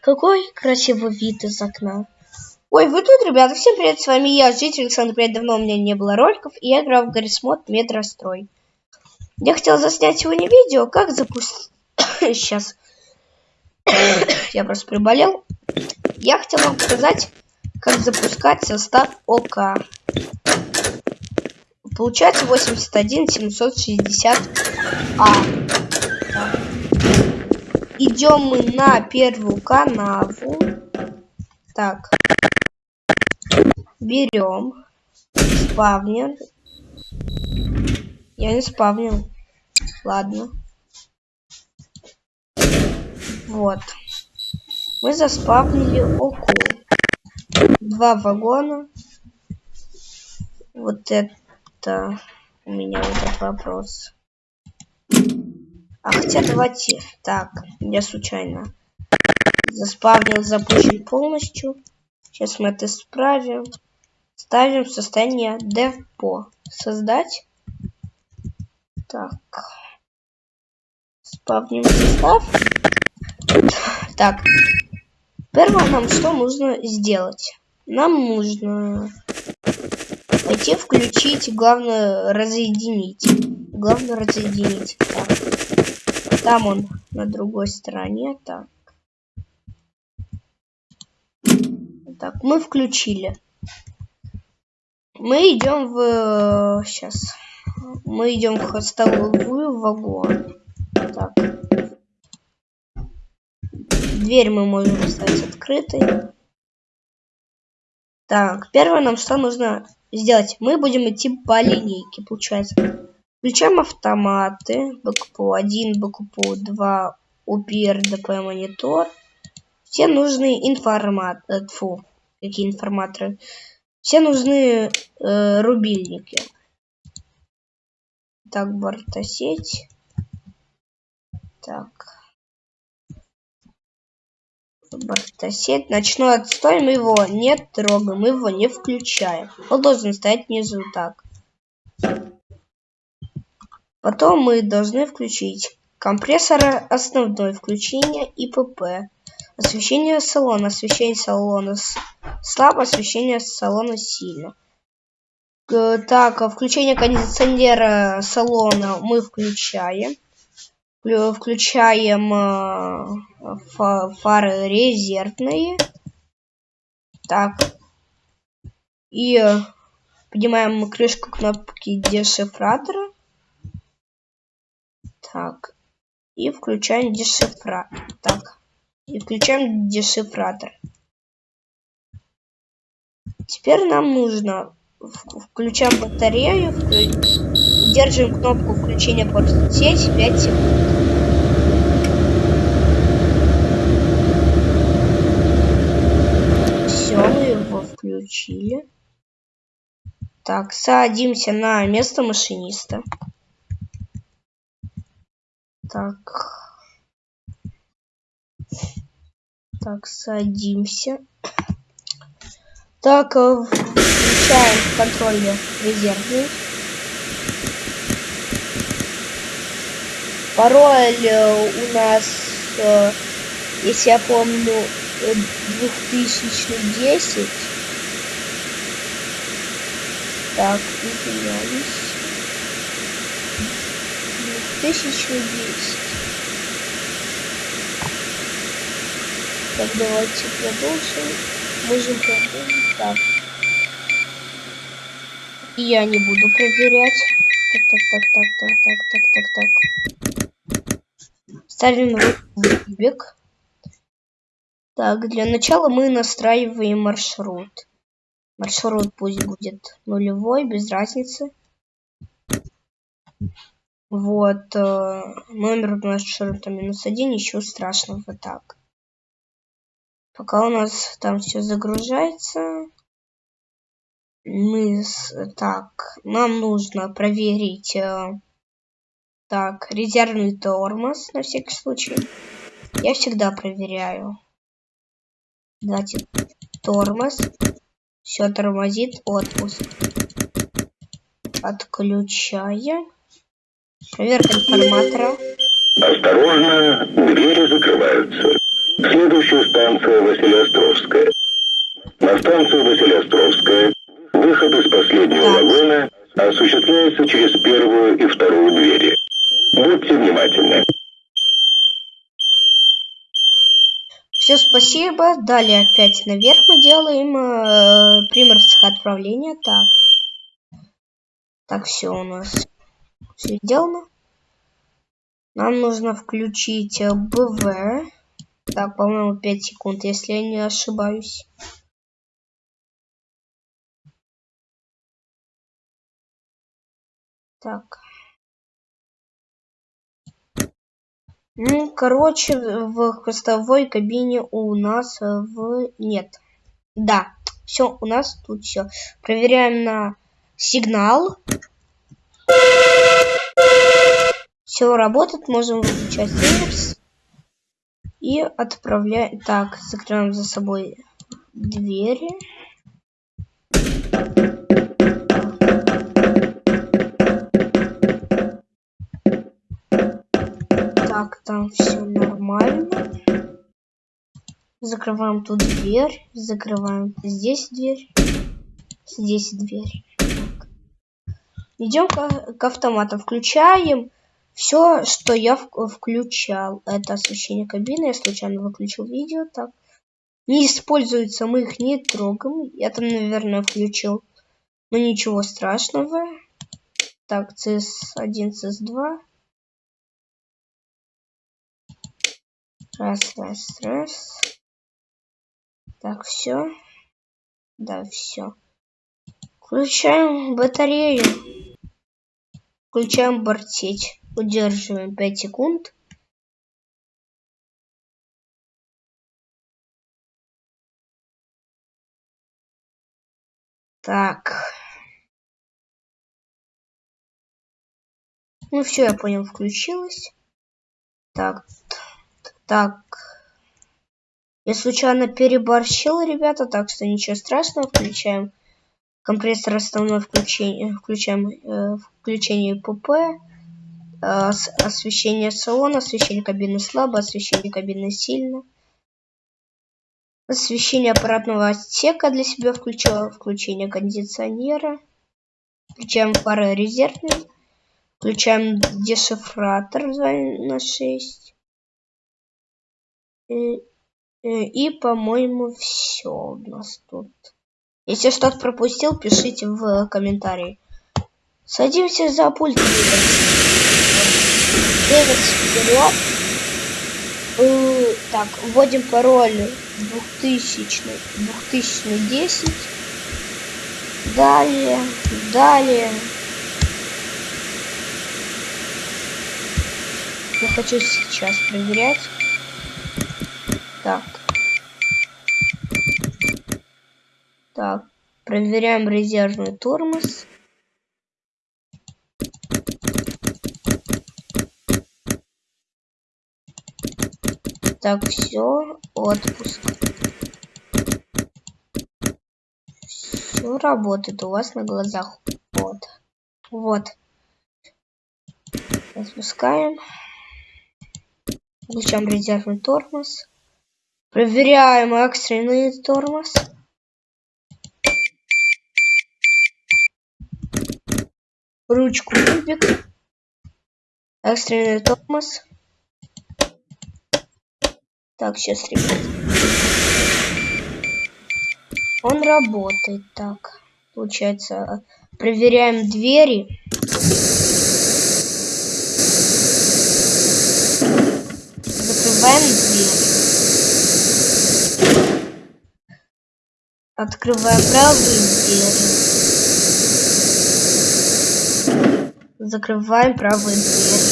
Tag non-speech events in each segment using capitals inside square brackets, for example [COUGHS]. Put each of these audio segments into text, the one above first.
Какой красивый вид из окна. Ой, вы тут, ребята, всем привет, с вами я, житель Александр, привет, давно у меня не было роликов, и я играл в Гаррисмод Метрострой. Я хотел заснять сегодня видео, как запустить... [COUGHS] Сейчас. [COUGHS] я просто приболел. Я хотел вам показать, как запускать состав ОК. Получается 81 760 А. Идем мы на первую канаву. Так. Берем. Спавнер. Я не спавнил. Ладно. Вот. Мы заспавнили оку. Два вагона. Вот это у меня этот вопрос. А хотя давайте... Так, я случайно заспавнил, запущен полностью. Сейчас мы это исправим. Ставим состояние депо. Создать. Так. Спавним состав. Так. Первое нам что нужно сделать? Нам нужно пойти включить, главное разъединить. Главное разъединить. Так. Там он на другой стороне. Так. Так, мы включили. Мы идем в... Сейчас. Мы идем в хостовую вагон. Так. Дверь мы можем оставить открытой. Так, первое нам что нужно сделать? Мы будем идти по линейке, получается. Включаем автоматы. БКПУ-1, БКПУ-2, УПИ, РДП, монитор. Все нужные информат... Э, фу, какие информаторы. Все нужны э, рубильники. Так, бортосеть. Так. Бортосеть. Ночной отстой. Мы его не трогаем. Мы его не включаем. Он должен стоять внизу так. Потом мы должны включить компрессора основной включение ИПП. Освещение салона. Освещение салона слабо, освещение салона сильно. Так, включение кондиционера салона мы включаем. Включаем э, фары резервные. Так. И поднимаем крышку кнопки дешифратора. Так. И включаем дешифратор. Так. И включаем дешифратор. Теперь нам нужно включаем батарею, вклю... держим кнопку включения сеть 5 секунд. Все, мы его включили. Так, садимся на место машиниста. Так. Так, садимся. Так, э, включаем контроль резервный. Пароль э, у нас, э, если я помню, 2010. Так, извиняюсь. 2010. Так, давайте продолжим. Можем продолжить. Так. Я не буду проверять. Так, так, так, так, так, так, так, так, так. Ставим кубик. Так, для начала мы настраиваем маршрут. Маршрут пусть будет нулевой, без разницы. Вот, э, номер маршрута минус один, ничего страшного, так. Пока у нас там все загружается, мы с... так, нам нужно проверить э, так, резервный тормоз на всякий случай. Я всегда проверяю. Давайте тормоз. Все тормозит. Отпуск. Отключаем. Проверка информатора. Осторожно, двери закрываются. Следующая станция Василиостровская. На станцию Василиостровская выход из последнего Так. вагона осуществляется через первую и вторую двери. Будьте внимательны. Все, спасибо. Далее опять наверх мы делаем э, приморское отправление. Так. Так, все у нас все сделано. Нам нужно включить э, БВ. Так, по-моему, 5 секунд, если я не ошибаюсь. Так. Ну, короче, в хвостовой кабине у нас э, в... нет. Да, все, у нас тут все. Проверяем на сигнал. Все работает, можем выключать реверс. И отправляем... Так, закрываем за собой двери. Так, там все нормально. Закрываем тут дверь. Закрываем здесь дверь. Здесь дверь. Идем к, к автомату. Включаем все, что я включал. Это освещение кабины. Я случайно выключил видео. Так. Не используются, мы их не трогаем. Я там, наверное, включил. Но ничего страшного. Так, CS1, CS2. Раз, раз, раз. Так, все. Да, все. Включаем батарею. Включаем бортить. Удерживаем 5 секунд. Так. Ну все, я понял, включилось. Так, так. Я случайно переборщил, ребята, так что ничего страшного. Включаем компрессор основной включение, включаем э, включение ПП, освещение салона, освещение кабины слабо, освещение кабины сильно. Освещение аппаратного отсека для себя включила, включение кондиционера. Включаем фары резервные. Включаем дешифратор 2 на 6. И, и, и, по-моему, все у нас тут. Если что-то пропустил, пишите в комментарии. Садимся за пульт. Реверс вперед. Э, Так, вводим пароль 2000, 2010. Далее, далее. Я хочу сейчас проверять. Так. Так, проверяем резервный тормоз. Так, все, отпуск. Все работает у вас на глазах. Вот. Вот. Отпускаем. Включаем резервный тормоз. Проверяем экстренный тормоз. Ручку кубик. Экстренный тормоз. Так, сейчас, ребят. Он работает. Так, получается, проверяем двери. Закрываем дверь. Открываем правую дверь. Закрываем правую дверь.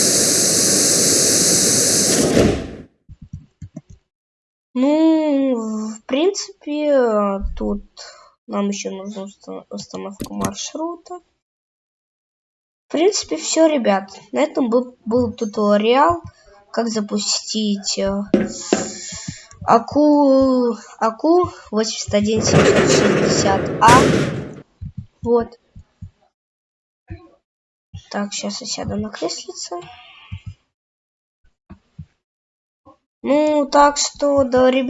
Ну, в принципе, тут нам еще нужна уста- установка маршрута. В принципе, все, ребят. На этом был, был туториал, как запустить э, АКУ, АКУ 81760А. Вот. Так, сейчас я сяду на креслице. Ну, так что, да, ребят.